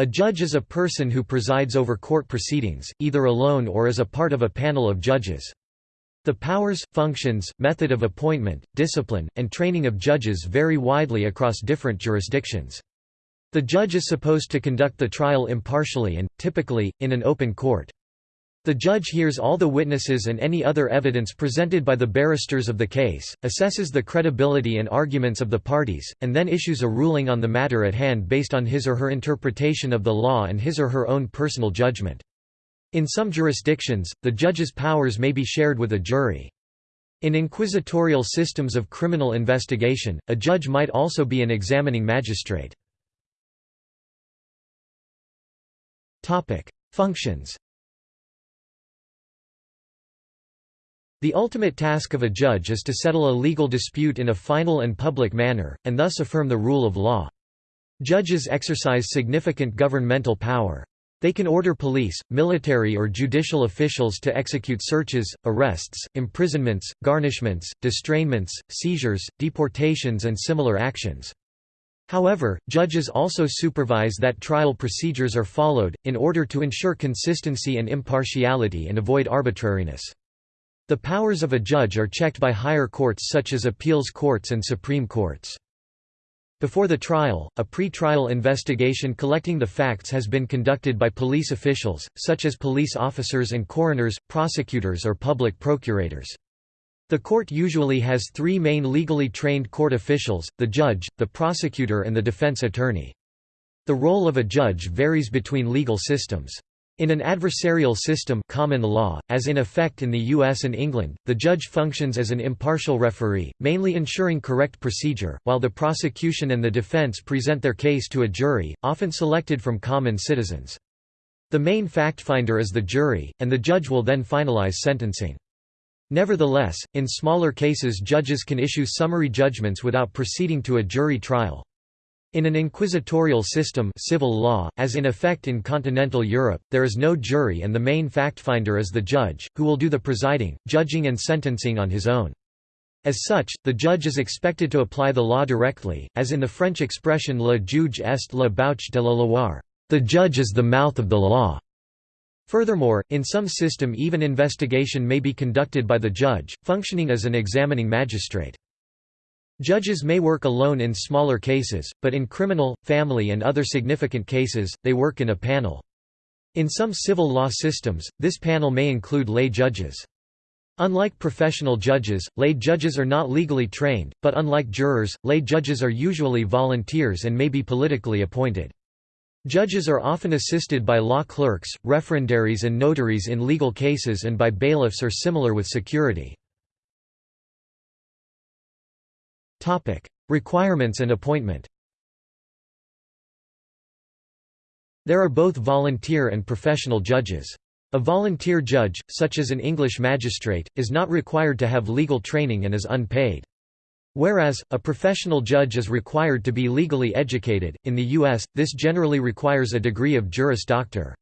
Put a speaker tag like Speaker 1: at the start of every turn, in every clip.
Speaker 1: A judge is a person who presides over court proceedings, either alone or as a part of a panel of judges. The powers, functions, method of appointment, discipline, and training of judges vary widely across different jurisdictions. The judge is supposed to conduct the trial impartially and, typically, in an open court. The judge hears all the witnesses and any other evidence presented by the barristers of the case, assesses the credibility and arguments of the parties, and then issues a ruling on the matter at hand based on his or her interpretation of the law and his or her own personal judgment. In some jurisdictions, the judge's powers may be shared with a jury. In inquisitorial systems of criminal investigation, a judge might also be an examining magistrate. Functions The ultimate task of a judge is to settle a legal dispute in a final and public manner, and thus affirm the rule of law. Judges exercise significant governmental power. They can order police, military or judicial officials to execute searches, arrests, imprisonments, garnishments, distrainments, seizures, deportations and similar actions. However, judges also supervise that trial procedures are followed, in order to ensure consistency and impartiality and avoid arbitrariness. The powers of a judge are checked by higher courts such as appeals courts and supreme courts. Before the trial, a pre-trial investigation collecting the facts has been conducted by police officials, such as police officers and coroners, prosecutors or public procurators. The court usually has three main legally trained court officials, the judge, the prosecutor and the defense attorney. The role of a judge varies between legal systems. In an adversarial system common law, as in effect in the US and England, the judge functions as an impartial referee, mainly ensuring correct procedure, while the prosecution and the defense present their case to a jury, often selected from common citizens. The main fact-finder is the jury, and the judge will then finalize sentencing. Nevertheless, in smaller cases judges can issue summary judgments without proceeding to a jury trial. In an inquisitorial system civil law, as in effect in continental Europe, there is no jury and the main fact-finder is the judge, who will do the presiding, judging and sentencing on his own. As such, the judge is expected to apply the law directly, as in the French expression le juge est la bouche de la loi the judge is the mouth of the law. Furthermore, in some system even investigation may be conducted by the judge, functioning as an examining magistrate. Judges may work alone in smaller cases, but in criminal, family and other significant cases, they work in a panel. In some civil law systems, this panel may include lay judges. Unlike professional judges, lay judges are not legally trained, but unlike jurors, lay judges are usually volunteers and may be politically appointed. Judges are often assisted by law clerks, referendaries and notaries in legal cases and by bailiffs or similar with security. Topic: Requirements and appointment. There are both volunteer and professional judges. A volunteer judge, such as an English magistrate, is not required to have legal training and is unpaid. Whereas, a professional judge is required to be legally educated. In the U.S., this generally requires a degree of Juris Doctor.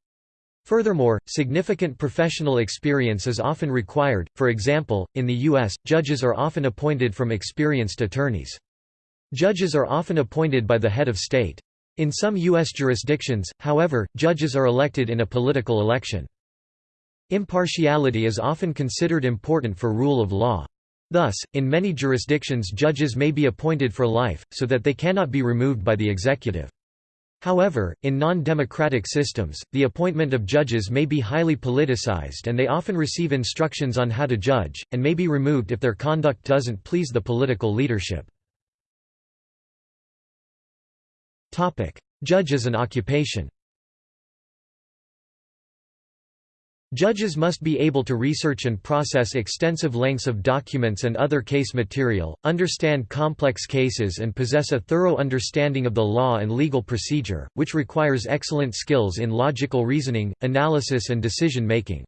Speaker 1: Furthermore, significant professional experience is often required, for example, in the U.S., judges are often appointed from experienced attorneys. Judges are often appointed by the head of state. In some U.S. jurisdictions, however, judges are elected in a political election. Impartiality is often considered important for rule of law. Thus, in many jurisdictions judges may be appointed for life, so that they cannot be removed by the executive. However, in non-democratic systems, the appointment of judges may be highly politicized and they often receive instructions on how to judge, and may be removed if their conduct doesn't please the political leadership. Judge as an occupation Judges must be able to research and process extensive lengths of documents and other case material, understand complex cases and possess a thorough understanding of the law and legal procedure, which requires excellent skills in logical reasoning, analysis and decision-making.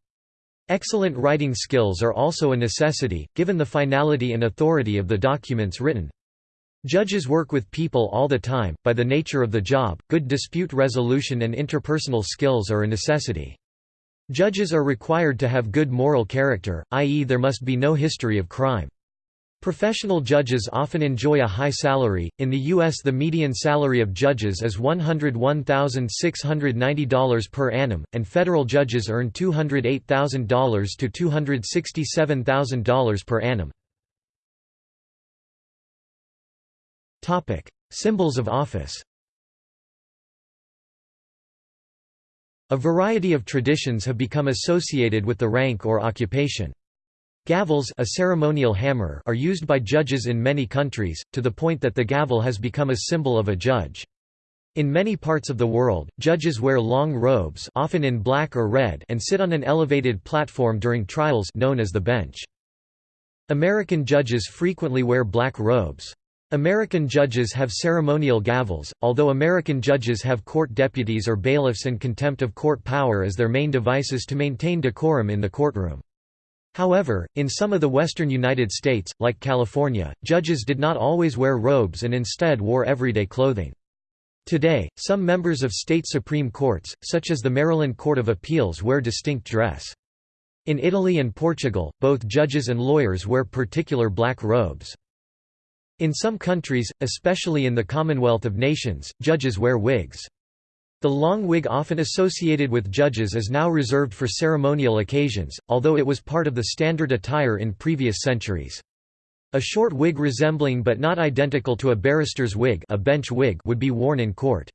Speaker 1: Excellent writing skills are also a necessity, given the finality and authority of the documents written. Judges work with people all the time, by the nature of the job, good dispute resolution and interpersonal skills are a necessity. Judges are required to have good moral character, i.e. there must be no history of crime. Professional judges often enjoy a high salary. In the U.S., the median salary of judges is $101,690 per annum, and federal judges earn $208,000 to $267,000 per annum. Topic: Symbols of office. A variety of traditions have become associated with the rank or occupation. Gavels a ceremonial hammer are used by judges in many countries, to the point that the gavel has become a symbol of a judge. In many parts of the world, judges wear long robes often in black or red and sit on an elevated platform during trials known as the bench. American judges frequently wear black robes. American judges have ceremonial gavels, although American judges have court deputies or bailiffs and contempt of court power as their main devices to maintain decorum in the courtroom. However, in some of the western United States, like California, judges did not always wear robes and instead wore everyday clothing. Today, some members of state supreme courts, such as the Maryland Court of Appeals wear distinct dress. In Italy and Portugal, both judges and lawyers wear particular black robes. In some countries, especially in the Commonwealth of Nations, judges wear wigs. The long wig often associated with judges is now reserved for ceremonial occasions, although it was part of the standard attire in previous centuries. A short wig resembling but not identical to a barrister's wig, a bench wig would be worn in court.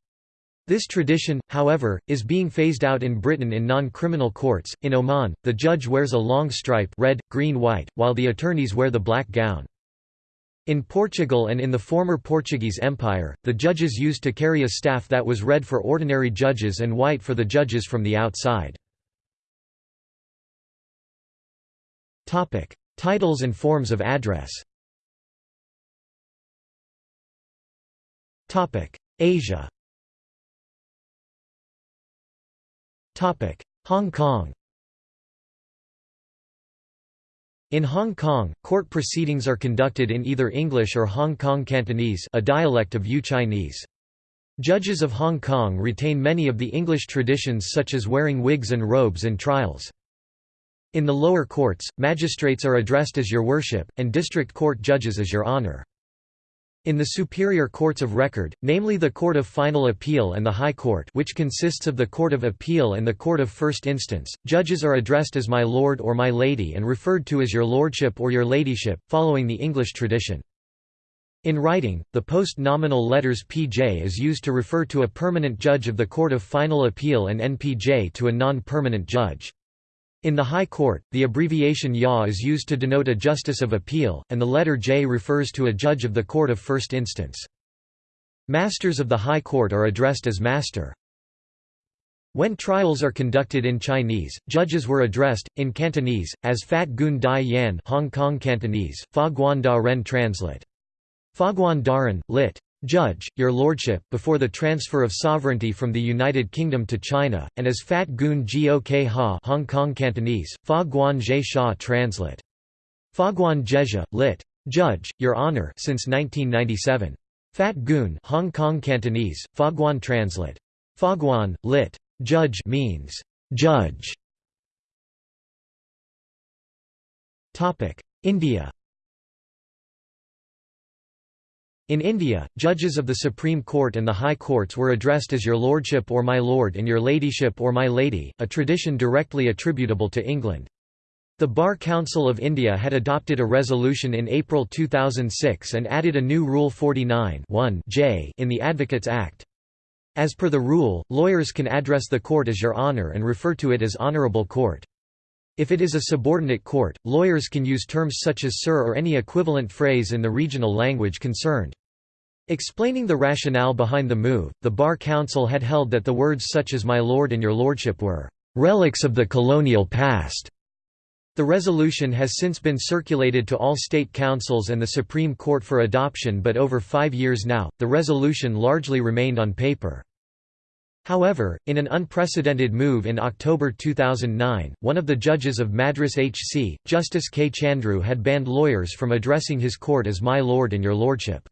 Speaker 1: This tradition, however, is being phased out in Britain in non-criminal courts. In Oman, the judge wears a long stripe red, green, white, while the attorneys wear the black gown. In Portugal and in the former Portuguese Empire, the judges used to carry a staff that was red for ordinary judges and white for the judges from the outside. Titles and forms of address. Asia. Hong Kong In Hong Kong, court proceedings are conducted in either English or Hong Kong Cantonese a dialect of Yue Chinese. Judges of Hong Kong retain many of the English traditions such as wearing wigs and robes in trials. In the lower courts, magistrates are addressed as Your Worship, and district court judges as Your Honour. In the superior courts of record, namely the Court of Final Appeal and the High Court which consists of the Court of Appeal and the Court of First Instance, judges are addressed as My Lord or My Lady and referred to as Your Lordship or Your Ladyship, following the English tradition. In writing, the post-nominal letters PJ is used to refer to a permanent judge of the Court of Final Appeal and NPJ to a non-permanent judge. In the High Court, the abbreviation YA is used to denote a justice of appeal, and the letter J refers to a judge of the court of first instance. Masters of the High Court are addressed as master. When trials are conducted in Chinese, judges were addressed, in Cantonese, as Fat Gun Dai Yan Hong Kong Cantonese, Fa Guan Da Ren translate. Fa Guan Daren, lit. Judge, Your Lordship, before the transfer of sovereignty from the United Kingdom to China, and as Fat Gun Gok Ha Hong Kong Cantonese, Fa Guan Zhe Sha translate. Fa Guan Jezha, lit. Judge, Your Honor since 1997. Fat Gun Hong Kong Cantonese, Fa Guan translate. Fa Guan, lit. Judge means judge. India In India, judges of the Supreme Court and the High Courts were addressed as Your Lordship or My Lord and Your Ladyship or My Lady, a tradition directly attributable to England. The Bar Council of India had adopted a resolution in April 2006 and added a new Rule 49 J in the Advocates Act. As per the rule, lawyers can address the court as Your Honour and refer to it as Honourable Court. If it is a subordinate court, lawyers can use terms such as sir or any equivalent phrase in the regional language concerned. Explaining the rationale behind the move, the Bar Council had held that the words such as my lord and your lordship were relics of the colonial past. The resolution has since been circulated to all state councils and the Supreme Court for adoption but over five years now, the resolution largely remained on paper. However, in an unprecedented move in October 2009, one of the judges of Madras HC, Justice K. Chandru had banned lawyers from addressing his court as My Lord and Your Lordship.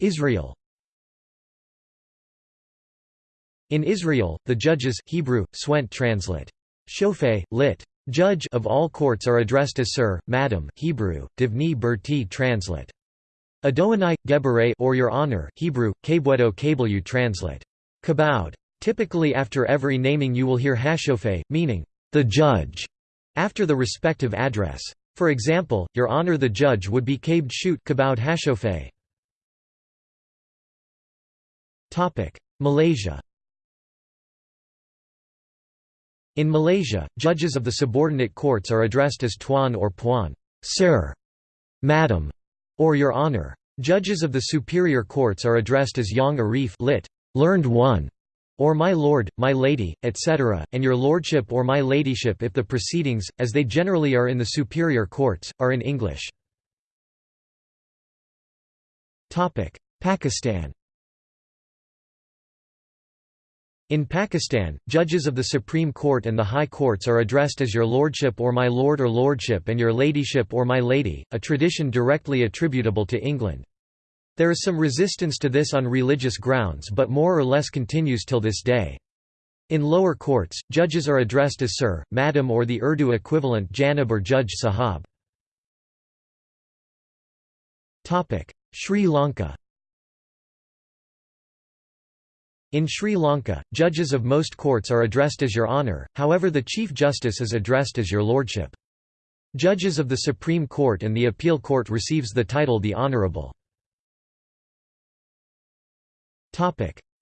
Speaker 1: Israel In Israel, the judges Hebrew, Swent translate. Lit. Judge of all courts are addressed as Sir, Madam Hebrew, Divni Berti translate. Adonai, Geberay or Your Honor Hebrew, Kabwedo Kabelu translate. Kabowed. Typically after every naming you will hear hashofeh, meaning, the judge, after the respective address. For example, Your Honor the judge would be kabed shoot kabowed hashofeh. Malaysia In Malaysia, judges of the subordinate courts are addressed as Tuan or Puan, Sir, Madam, or Your Honor. Judges of the superior courts are addressed as Yang Arif lit, learned one, or My Lord, My Lady, etc., and Your Lordship or My Ladyship if the proceedings, as they generally are in the superior courts, are in English. Pakistan In Pakistan, judges of the Supreme Court and the High Courts are addressed as Your Lordship or My Lord or Lordship and Your Ladyship or My Lady, a tradition directly attributable to England. There is some resistance to this on religious grounds but more or less continues till this day. In lower courts, judges are addressed as Sir, Madam or the Urdu equivalent Janab or Judge Sahab. Sri Lanka In Sri Lanka, judges of most courts are addressed as Your Honour, however the Chief Justice is addressed as Your Lordship. Judges of the Supreme Court and the Appeal Court receives the title the Honourable.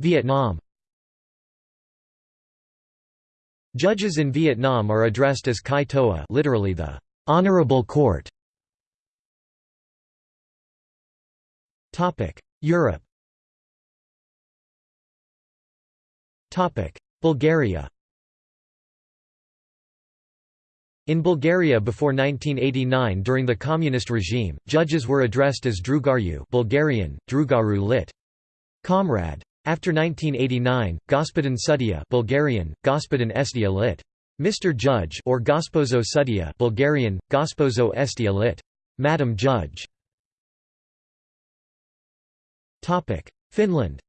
Speaker 1: Vietnam Judges in Vietnam are addressed as Kai Toa literally the Honorable Court. Europe Bulgaria In Bulgaria before 1989 during the communist regime, judges were addressed as Drugaryu Bulgarian, Drugaru lit. Comrade. After 1989, Gospodin Sudya Bulgarian, Gospodin Estia lit. Mr. Judge or Gospozo Sudya Bulgarian, Gospozo Estia lit. Madam Judge. Finland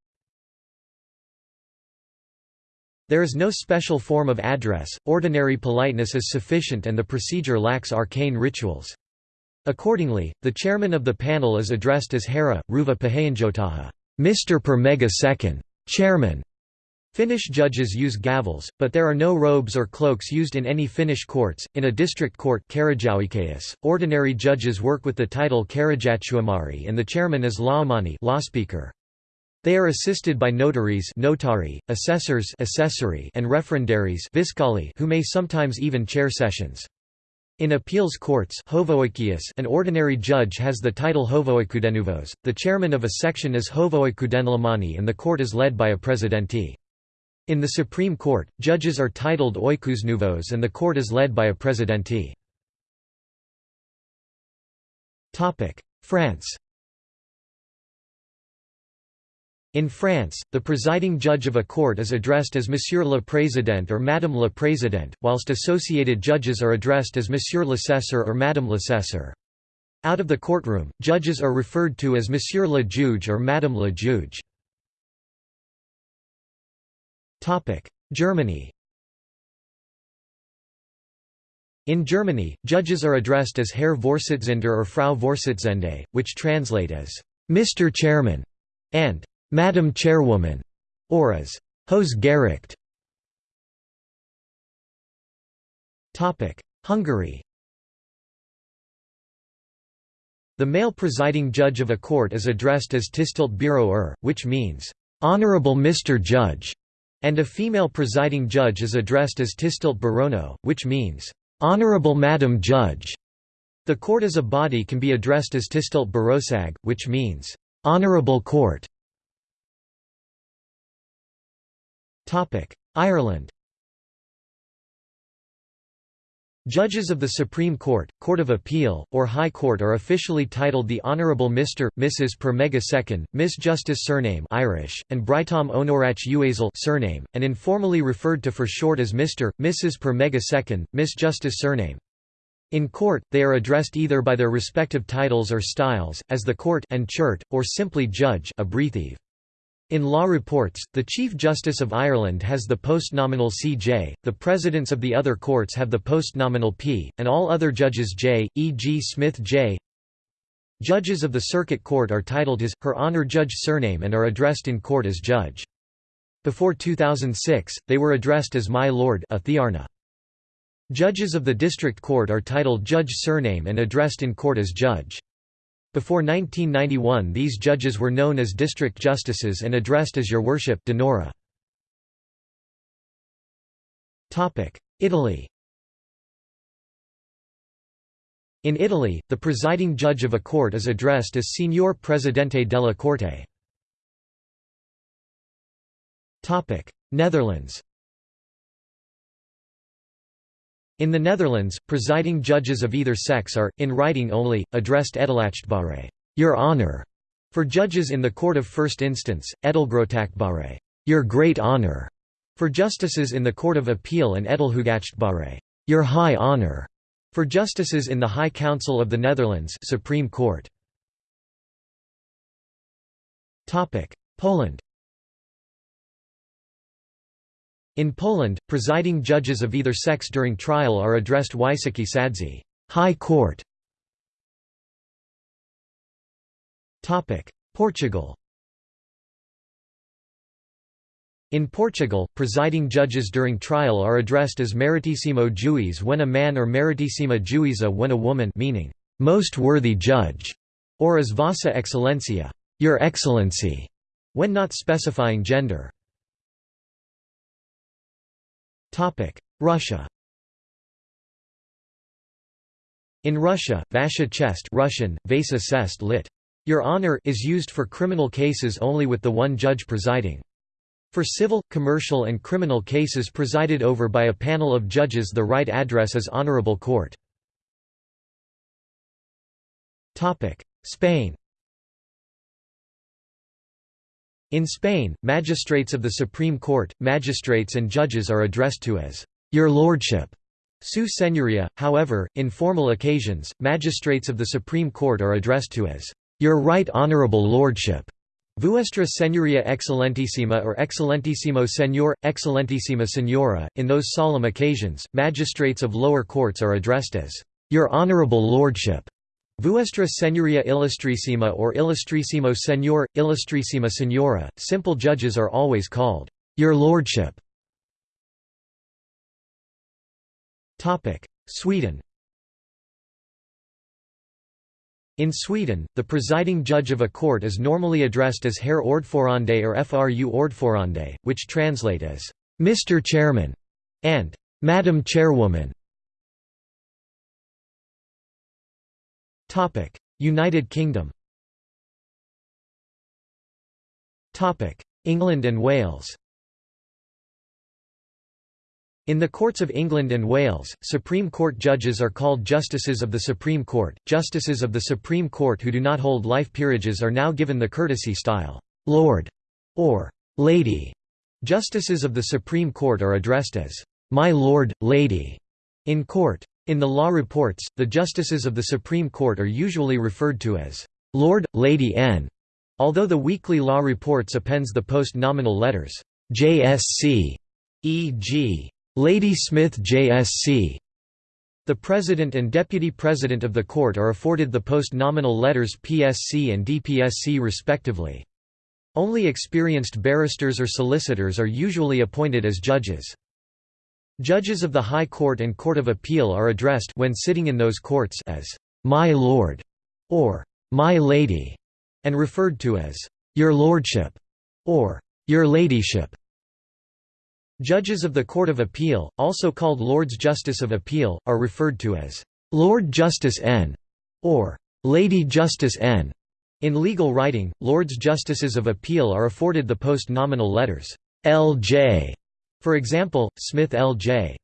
Speaker 1: There is no special form of address, ordinary politeness is sufficient and the procedure lacks arcane rituals. Accordingly, the chairman of the panel is addressed as Herra, Ruva Pahayanjotaha Mr. per mega second, chairman. Finnish judges use gavels, but there are no robes or cloaks used in any Finnish courts. In a district court, ordinary judges work with the title Karajatuomari and the chairman is Laamani law speaker. They are assisted by notaries notari, assessors assessori, and referendaries viscali who may sometimes even chair sessions. In appeals courts an ordinary judge has the title Hovoikudenuvos, the chairman of a section is Hovoikudenlamani and the court is led by a presidente. In the Supreme Court, judges are titled Oikusnuvos and the court is led by a presidente. France In France, the presiding judge of a court is addressed as Monsieur le Président or Madame le Président, whilst associated judges are addressed as Monsieur l'assesseur or Madame l'assesseur. Out of the courtroom, judges are referred to as Monsieur le Juge or Madame le Juge. Germany In Germany, judges are addressed as Herr Vorsitzender or Frau Vorsitzende, which translate as Mr. Chairman and Madam Chairwoman, or as Hohes Gericht. Hungary The male presiding judge of a court is addressed as Tisztelt Bíró er, which means, "'Honorable Mr. Judge'", and a female presiding judge is addressed as Tisztelt Bírónő, which means, "'Honorable Madam Judge'". The court as a body can be addressed as Tisztelt Bíróság, which means, "'Honorable Court'". Ireland Judges of the Supreme Court, Court of Appeal, or High Court are officially titled the Honourable Mr., Mrs. per mega second, Miss Justice surname Irish, and Brightom Honorach Uazel surname, and informally referred to for short as Mr., Mrs. per mega second, Miss Justice surname. In court, they are addressed either by their respective titles or styles, as the court and chert, or simply judge abbreviative. In law reports, the Chief Justice of Ireland has the postnominal CJ, the presidents of the other courts have the postnominal P, and all other judges J, e.g. Smith J. Judges of the Circuit Court are titled his, her honor judge surname and are addressed in court as judge. Before 2006, they were addressed as my lord a thearna. Judges of the District Court are titled judge surname and addressed in court as judge. Before 1991 these judges were known as district justices and addressed as Your Worship Denora. Italy In Italy, the presiding judge of a court is addressed as Signor Presidente della Corte. Netherlands In the Netherlands, presiding judges of either sex are, in writing only, addressed edelachtbare your Honor", for judges in the Court of First Instance, edelgrootachtbare your Great Honor", for justices in the Court of Appeal and edelhoogachtbare your High Honor", for justices in the High Council of the Netherlands Supreme Court. Poland In Poland, presiding judges of either sex during trial are addressed Wysoki Sadzy High Court". Portugal In Portugal, presiding judges during trial are addressed as Meritissimo Juiz when a man or Meritissima Juíza when a woman meaning, "'most worthy judge' or as Vossa Excellencia Your Excellency", when not specifying gender. Russia In Russia, Vasha Chest Russian, Vasa Sest lit. Your Honor is used for criminal cases only with the one judge presiding. For civil, commercial and criminal cases presided over by a panel of judges the right address is Honorable Court. Spain In Spain, magistrates of the Supreme Court, magistrates and judges are addressed to as, Your Lordship. Su Señoría, however, in formal occasions, magistrates of the Supreme Court are addressed to as, Your Right Honourable Lordship. Vuestra Señoría Excelentísima or Excellentissimo Señor, Excellentissima Señora. In those solemn occasions, magistrates of lower courts are addressed as, Your Honourable Lordship. Vuestra Señoría Illustrissima or Illustrissimo Señor, Illustrissima Señora, simple judges are always called, Your Lordship. Sweden In Sweden, the presiding judge of a court is normally addressed as Herr Ordförande or Fru Ordförande, which translate as, Mr. Chairman, and Madam Chairwoman. United Kingdom England and Wales in the courts of England and Wales, Supreme Court judges are called Justices of the Supreme Court. Justices of the Supreme Court who do not hold life peerages are now given the courtesy style, Lord or Lady. Justices of the Supreme Court are addressed as, My Lord, Lady, in court. In the law reports, the justices of the Supreme Court are usually referred to as Lord, Lady N, although the weekly law reports appends the post-nominal letters JSC, e.g., Lady Smith JSC. The President and Deputy President of the Court are afforded the post-nominal letters PSC and DPSC respectively. Only experienced barristers or solicitors are usually appointed as judges. Judges of the High Court and Court of Appeal are addressed when sitting in those courts as "'My Lord' or "'My Lady' and referred to as "'Your Lordship' or "'Your Ladyship'. Judges of the Court of Appeal, also called Lords Justice of Appeal, are referred to as "'Lord Justice N' or "'Lady Justice N'. In legal writing, Lords Justices of Appeal are afforded the post-nominal letters L.J. For example, Smith L.J.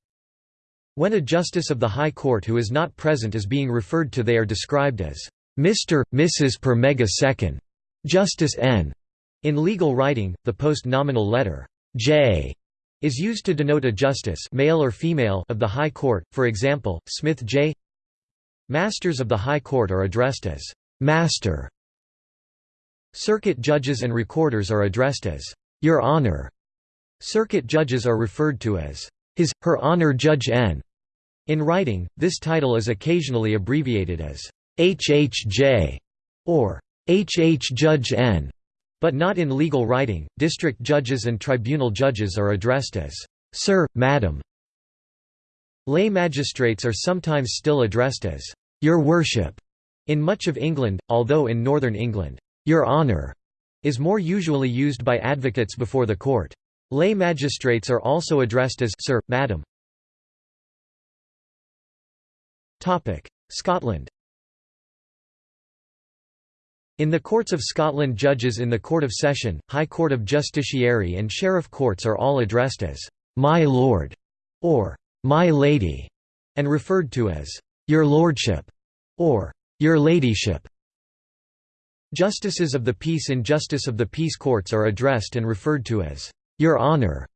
Speaker 1: When a justice of the High Court who is not present is being referred to they are described as Mr., Mrs. per mega second. Justice N. In legal writing, the post-nominal letter J is used to denote a justice male or female of the High Court, for example, Smith J. Masters of the High Court are addressed as Master Circuit judges and recorders are addressed as, Your Honor. Circuit judges are referred to as, His, Her Honor Judge N. In writing, this title is occasionally abbreviated as HHJ or HH Judge N, but not in legal writing. District judges and tribunal judges are addressed as Sir, Madam. Lay magistrates are sometimes still addressed as Your Worship in much of England, although in Northern England, Your Honour is more usually used by advocates before the court. Lay magistrates are also addressed as Sir, Madam. Scotland In the Courts of Scotland judges in the Court of Session, High Court of Justiciary and Sheriff Courts are all addressed as «My Lord» or «My Lady» and referred to as «Your Lordship» or «Your Ladyship». Justices of the Peace and Justice of the Peace Courts are addressed and referred to as «Your Honour».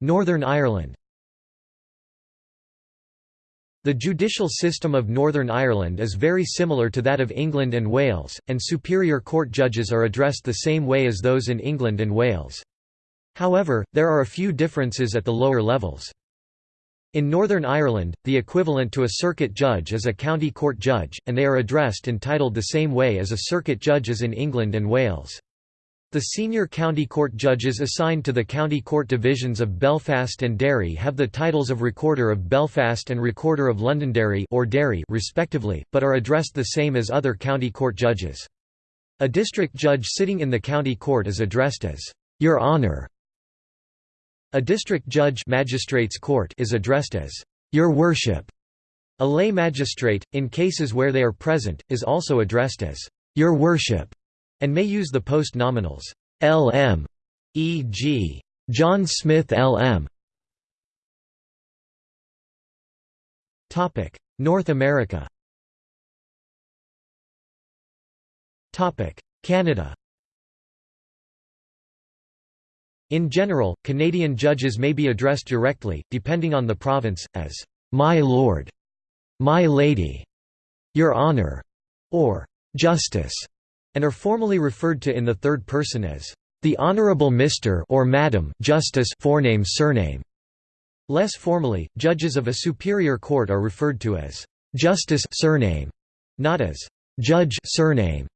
Speaker 1: Northern Ireland The judicial system of Northern Ireland is very similar to that of England and Wales, and superior court judges are addressed the same way as those in England and Wales. However, there are a few differences at the lower levels. In Northern Ireland, the equivalent to a circuit judge is a county court judge, and they are addressed and titled the same way as a circuit judge is in England and Wales. The senior county court judges assigned to the county court divisions of Belfast and Derry have the titles of Recorder of Belfast and Recorder of Londonderry or Derry respectively, but are addressed the same as other county court judges. A district judge sitting in the county court is addressed as, "'Your Honour". A district judge magistrates court is addressed as, "'Your Worship'". A lay magistrate, in cases where they are present, is also addressed as, "'Your Worship' and may use the post-nominals LM, e.g. John Smith LM. North America. Canada. In general, Canadian judges may be addressed directly, depending on the province, as "My Lord", "My Lady", "Your Honor", or "Justice" and are formally referred to in the third person as the Honorable Mr. or Madam Justice forename surname. Less formally, judges of a superior court are referred to as Justice surname, not as Judge surname.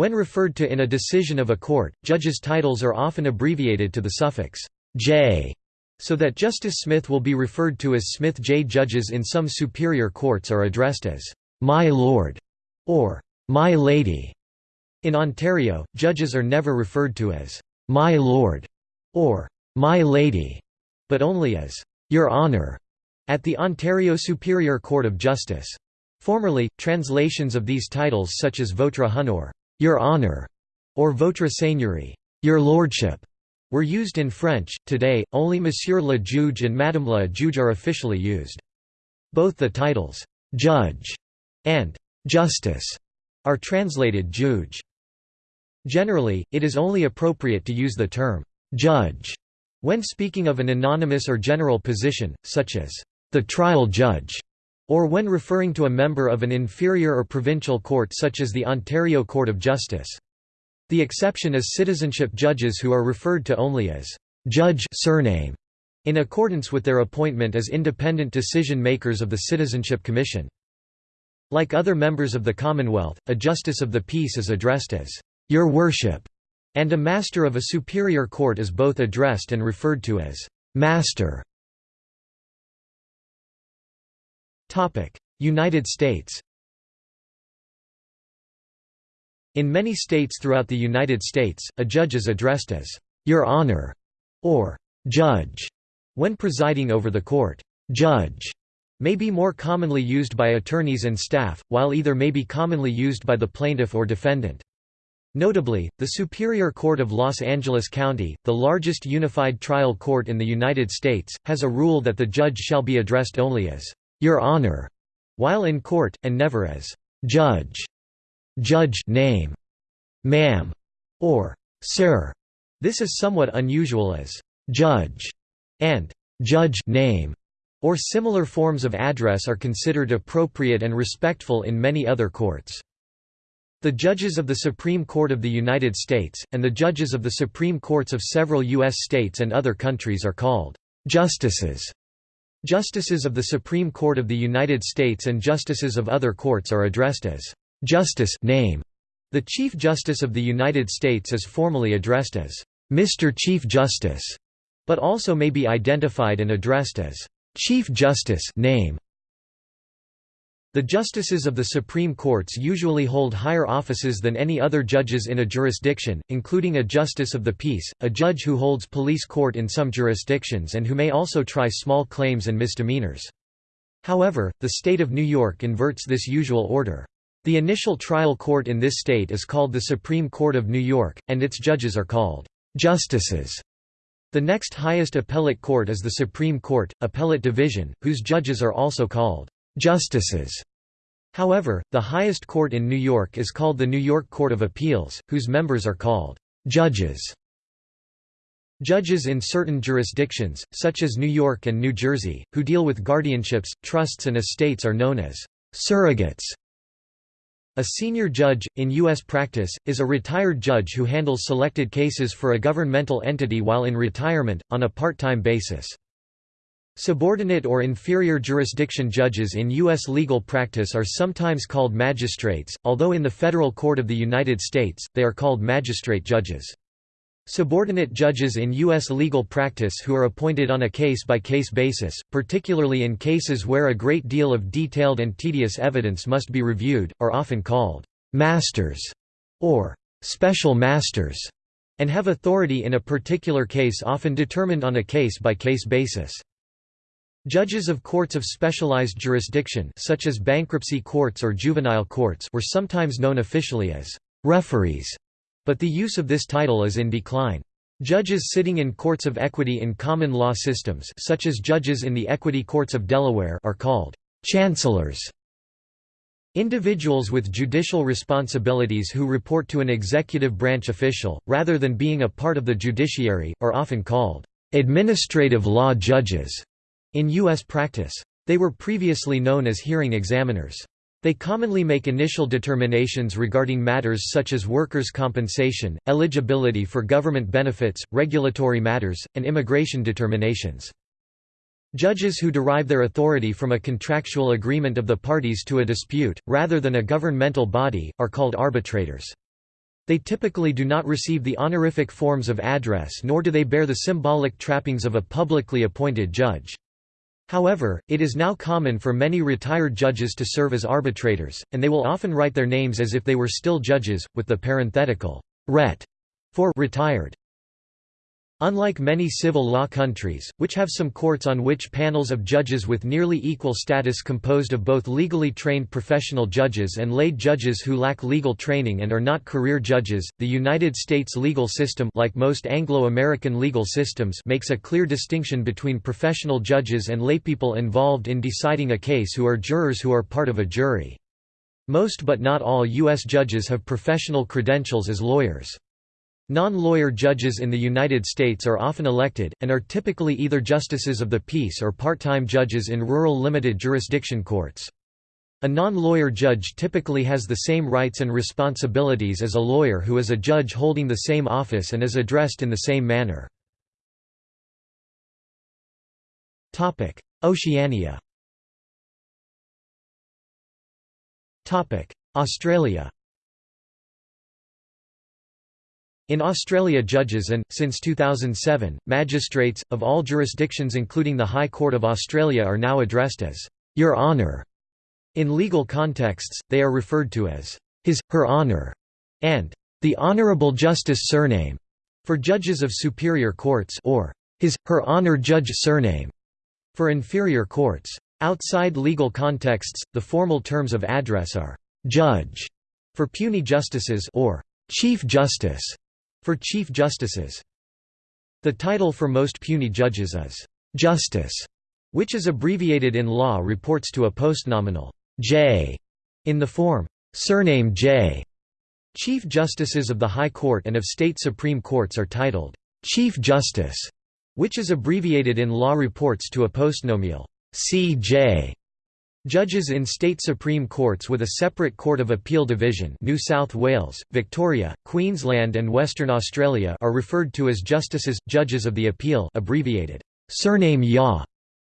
Speaker 1: When referred to in a decision of a court, judges' titles are often abbreviated to the suffix J, so that Justice Smith will be referred to as Smith J. Judges in some superior courts are addressed as My Lord or My Lady. In Ontario, judges are never referred to as "'My Lord' or "'My Lady' but only as "'Your Honour' at the Ontario Superior Court of Justice. Formerly, translations of these titles such as Votre Honneur Your Honor, or Votre Seigneurie Your Lordship", were used in French. Today, only Monsieur le Juge and Madame la Juge are officially used. Both the titles «Judge» and «Justice» are translated «Juge». Generally, it is only appropriate to use the term «judge» when speaking of an anonymous or general position, such as «the trial judge», or when referring to a member of an inferior or provincial court such as the Ontario Court of Justice. The exception is citizenship judges who are referred to only as «judge surname» in accordance with their appointment as independent decision-makers of the Citizenship Commission. Like other members of the Commonwealth, a Justice of the Peace is addressed as your Worship, and a Master of a superior court is both addressed and referred to as Master. United States In many states throughout the United States, a judge is addressed as Your Honor or Judge when presiding over the court. Judge may be more commonly used by attorneys and staff, while either may be commonly used by the plaintiff or defendant. Notably, the Superior Court of Los Angeles County, the largest unified trial court in the United States, has a rule that the judge shall be addressed only as, "'Your Honor' while in court, and never as, "'Judge' judge name, "'Ma'am' or "'Sir'. This is somewhat unusual as, "'Judge' and "'Judge' name' or similar forms of address are considered appropriate and respectful in many other courts. The judges of the Supreme Court of the United States, and the judges of the Supreme Courts of several U.S. states and other countries are called justices. Justices of the Supreme Court of the United States and justices of other courts are addressed as justice name. The Chief Justice of the United States is formally addressed as Mr. Chief Justice, but also may be identified and addressed as Chief Justice name. The justices of the Supreme Courts usually hold higher offices than any other judges in a jurisdiction, including a justice of the peace, a judge who holds police court in some jurisdictions and who may also try small claims and misdemeanors. However, the state of New York inverts this usual order. The initial trial court in this state is called the Supreme Court of New York, and its judges are called justices. The next highest appellate court is the Supreme Court, Appellate Division, whose judges are also called justices. However, the highest court in New York is called the New York Court of Appeals, whose members are called judges. Judges in certain jurisdictions, such as New York and New Jersey, who deal with guardianships, trusts and estates are known as surrogates. A senior judge, in U.S. practice, is a retired judge who handles selected cases for a governmental entity while in retirement, on a part-time basis. Subordinate or inferior jurisdiction judges in U.S. legal practice are sometimes called magistrates, although in the Federal Court of the United States, they are called magistrate judges. Subordinate judges in U.S. legal practice who are appointed on a case-by-case -case basis, particularly in cases where a great deal of detailed and tedious evidence must be reviewed, are often called «masters» or «special masters» and have authority in a particular case often determined on a case-by-case -case basis. Judges of courts of specialized jurisdiction such as bankruptcy courts or juvenile courts were sometimes known officially as referees, but the use of this title is in decline. Judges sitting in courts of equity in common law systems such as judges in the equity courts of Delaware are called chancellors. Individuals with judicial responsibilities who report to an executive branch official, rather than being a part of the judiciary, are often called administrative law judges. In U.S. practice. They were previously known as hearing examiners. They commonly make initial determinations regarding matters such as workers' compensation, eligibility for government benefits, regulatory matters, and immigration determinations. Judges who derive their authority from a contractual agreement of the parties to a dispute, rather than a governmental body, are called arbitrators. They typically do not receive the honorific forms of address nor do they bear the symbolic trappings of a publicly appointed judge. However, it is now common for many retired judges to serve as arbitrators, and they will often write their names as if they were still judges, with the parenthetical ret for retired. Unlike many civil law countries, which have some courts on which panels of judges with nearly equal status composed of both legally trained professional judges and lay judges who lack legal training and are not career judges, the United States legal system like most Anglo-American legal systems makes a clear distinction between professional judges and laypeople involved in deciding a case who are jurors who are part of a jury. Most but not all U.S. judges have professional credentials as lawyers. Non-lawyer judges in the United States are often elected, and are typically either justices of the peace or part-time judges in rural limited jurisdiction courts. A non-lawyer judge typically has the same rights and responsibilities as a lawyer who is a judge holding the same office and is addressed in the same manner. Oceania Australia In Australia judges and, since 2007, magistrates, of all jurisdictions including the High Court of Australia are now addressed as, Your Honour'". In legal contexts, they are referred to as, His, Her Honour' and the Honourable Justice surname, for judges of superior courts or His, Her Honour Judge surname, for inferior courts. Outside legal contexts, the formal terms of address are «judge» for puisne justices or «chief justice» For Chief Justices. The title for most puisne judges is «Justice», which is abbreviated in law reports to a postnominal «J» in the form «surname J». Chief Justices of the High Court and of state Supreme Courts are titled «Chief Justice», which is abbreviated in law reports to a postnominal «CJ». Judges in state supreme courts with a separate Court of Appeal division New South Wales, Victoria, Queensland and Western Australia are referred to as justices, judges of the appeal abbreviated, surname YA,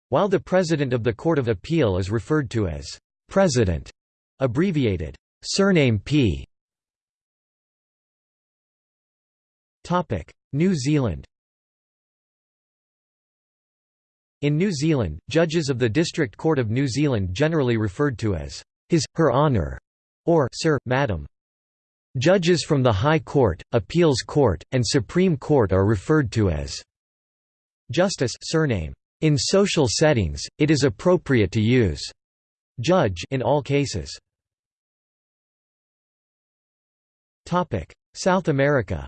Speaker 1: while the President of the Court of Appeal is referred to as President, abbreviated, surname P. New Zealand In New Zealand, judges of the District Court of New Zealand generally referred to as His, Her Honour, or Sir, Madam. Judges from the High Court, Appeals Court, and Supreme Court are referred to as Justice surname. In social settings, it is appropriate to use judge in all cases. Topic: South America.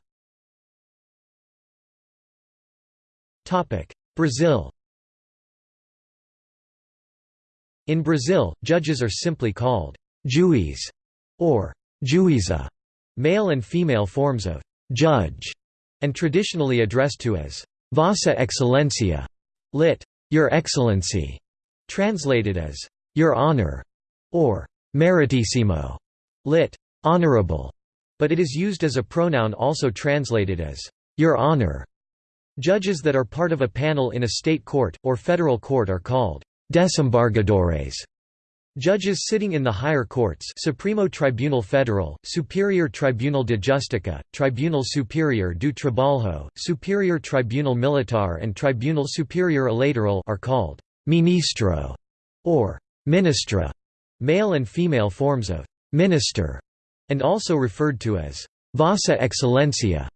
Speaker 1: Topic: Brazil. In Brazil, judges are simply called juiz or juíza, male and female forms of judge, and traditionally addressed to as Vossa Excelência, lit. Your Excellency, translated as Your Honor, or Meritissimo, lit. Honorable, but it is used as a pronoun also translated as Your Honor. Judges that are part of a panel in a state court, or federal court are called Desembargadores. Judges sitting in the higher courts Supremo Tribunal Federal, Superior Tribunal de Justiça, Tribunal Superior do Trabalho, Superior Tribunal Militar and Tribunal Superior Eleitoral are called «ministro» or «ministra», male and female forms of «minister», and also referred to as «Vossa Excelência».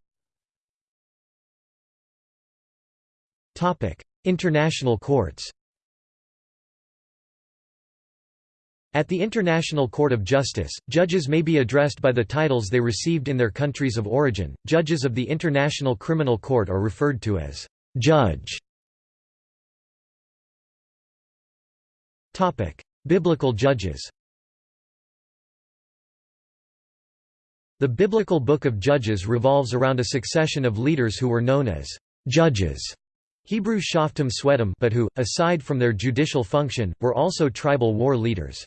Speaker 1: International courts At the International Court of Justice, judges may be addressed by the titles they received in their countries of origin. Judges of the International Criminal Court are referred to as judge. Topic: Biblical judges. The biblical book of Judges revolves around a succession of leaders who were known as judges. Hebrew shoftim sweatim but who, aside from their judicial function, were also tribal war leaders.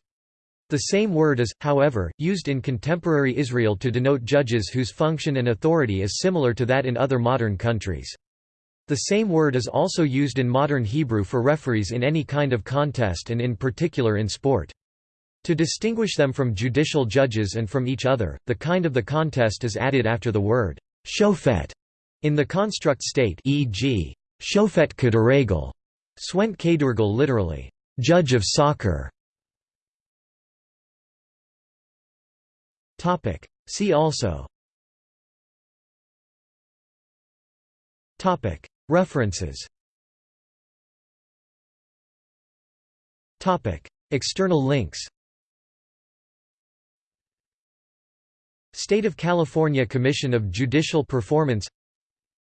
Speaker 1: The same word is, however, used in contemporary Israel to denote judges whose function and authority is similar to that in other modern countries. The same word is also used in modern Hebrew for referees in any kind of contest and in particular in sport. To distinguish them from judicial judges and from each other, the kind of the contest is added after the word shofet in the construct state e.g. shofet kederegel, swent kedurgel literally, judge of soccer. Topic. See also Topic. References Topic. External links State of California Commission of Judicial Performance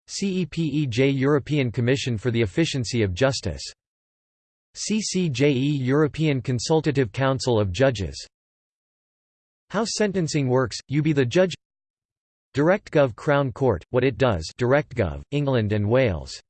Speaker 1: CEPEJ European Commission for the Efficiency of Justice CCJE European Consultative Council of Judges how sentencing works, you be the judge. DirectGov Crown Court, what it does DirectGov, England and Wales